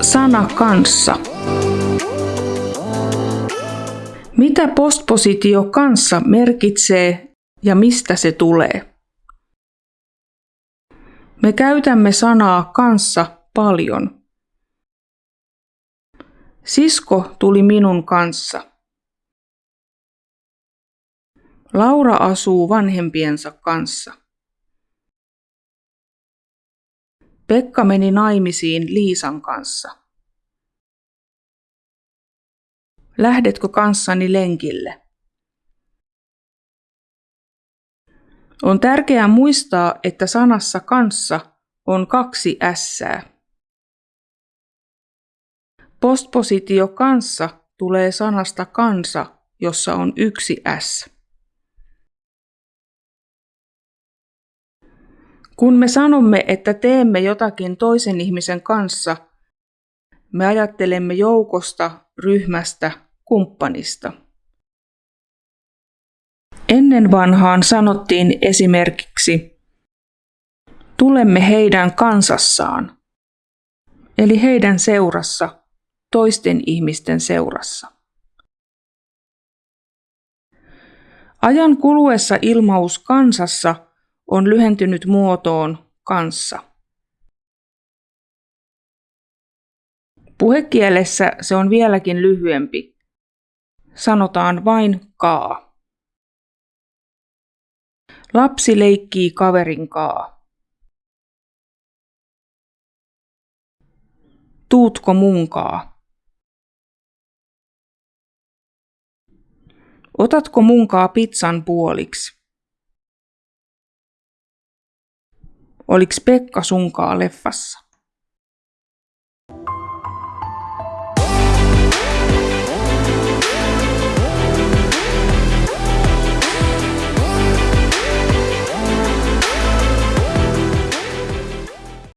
Sana kanssa. Mitä postpositio kanssa merkitsee ja mistä se tulee? Me käytämme sanaa kanssa paljon. Sisko tuli minun kanssa. Laura asuu vanhempiensa kanssa. Pekka meni naimisiin Liisan kanssa. Lähdetkö kanssani lenkille? On tärkeää muistaa, että sanassa kanssa on kaksi ässää. Postpositio kanssa tulee sanasta kansa, jossa on yksi s. Kun me sanomme, että teemme jotakin toisen ihmisen kanssa, me ajattelemme joukosta, ryhmästä, kumppanista. Ennen vanhaan sanottiin esimerkiksi, tulemme heidän kansassaan, eli heidän seurassa, toisten ihmisten seurassa. Ajan kuluessa ilmaus kansassa on lyhentynyt muotoon kanssa. Puhekielessä se on vieläkin lyhyempi. Sanotaan vain kaa. Lapsi leikkii kaverin kaa. Tuutko munkaa? Otatko munkaa pizzan puoliksi? Oliks Pekka sunkaa leffassa?